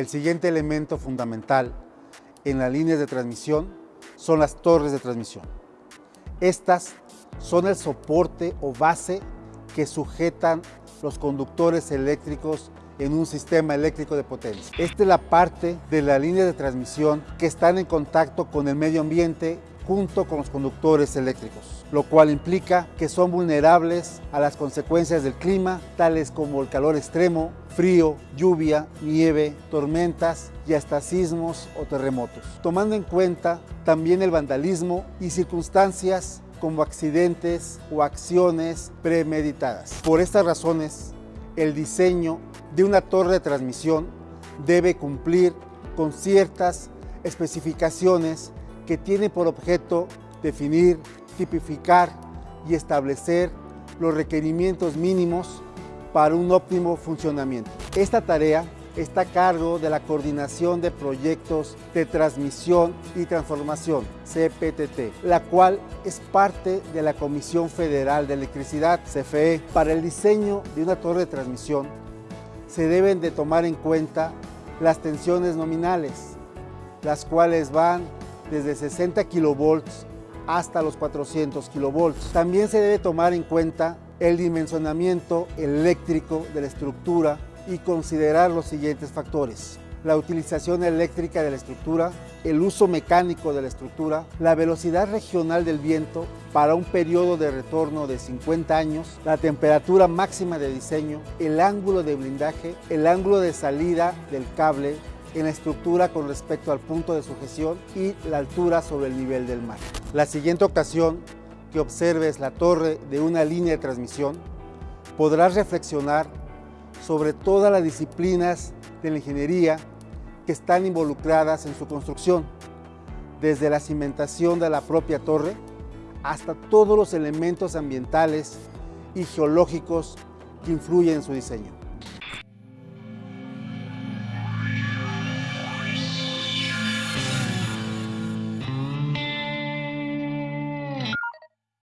El siguiente elemento fundamental en las líneas de transmisión son las torres de transmisión. Estas son el soporte o base que sujetan los conductores eléctricos en un sistema eléctrico de potencia. Esta es la parte de la línea de transmisión que están en contacto con el medio ambiente junto con los conductores eléctricos, lo cual implica que son vulnerables a las consecuencias del clima, tales como el calor extremo, frío, lluvia, nieve, tormentas y hasta sismos o terremotos, tomando en cuenta también el vandalismo y circunstancias como accidentes o acciones premeditadas. Por estas razones, el diseño de una torre de transmisión debe cumplir con ciertas especificaciones que tiene por objeto definir, tipificar y establecer los requerimientos mínimos para un óptimo funcionamiento. Esta tarea está a cargo de la Coordinación de Proyectos de Transmisión y Transformación, CPTT, la cual es parte de la Comisión Federal de Electricidad, CFE. Para el diseño de una torre de transmisión se deben de tomar en cuenta las tensiones nominales, las cuales van desde 60 kilovolts hasta los 400 kilovolts. También se debe tomar en cuenta el dimensionamiento eléctrico de la estructura y considerar los siguientes factores. La utilización eléctrica de la estructura, el uso mecánico de la estructura, la velocidad regional del viento para un periodo de retorno de 50 años, la temperatura máxima de diseño, el ángulo de blindaje, el ángulo de salida del cable en la estructura con respecto al punto de sujeción y la altura sobre el nivel del mar. La siguiente ocasión que observes la torre de una línea de transmisión, podrás reflexionar sobre todas las disciplinas de la ingeniería que están involucradas en su construcción, desde la cimentación de la propia torre hasta todos los elementos ambientales y geológicos que influyen en su diseño.